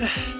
唉